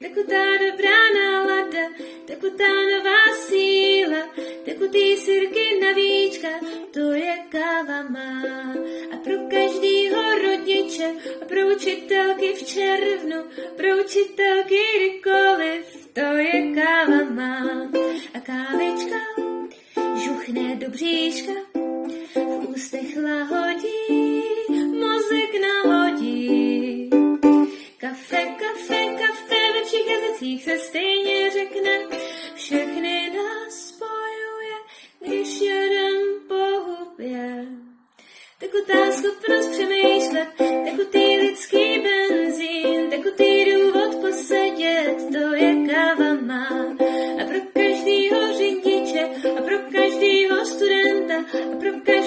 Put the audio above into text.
tekutā dobrá nálada, tekutá nová síla, tekutý sirky na víčka, to je káva má. A pro každýho rodiče, a pro učitelky v červnu, pro učitelky kdykoliv, to je káva má. A kávečka žuchne do bříška, v ústech lahodí, mozek nahodí. Kafe hranicích se stejně řekne, všechny nás spojuje, když jeden pohubě. Tekutá schopnost přemýšlet, tekutý lidský benzín, tekutý důvod posedět, to je káva má. A pro každýho řidiče, a pro každýho studenta, a pro každýho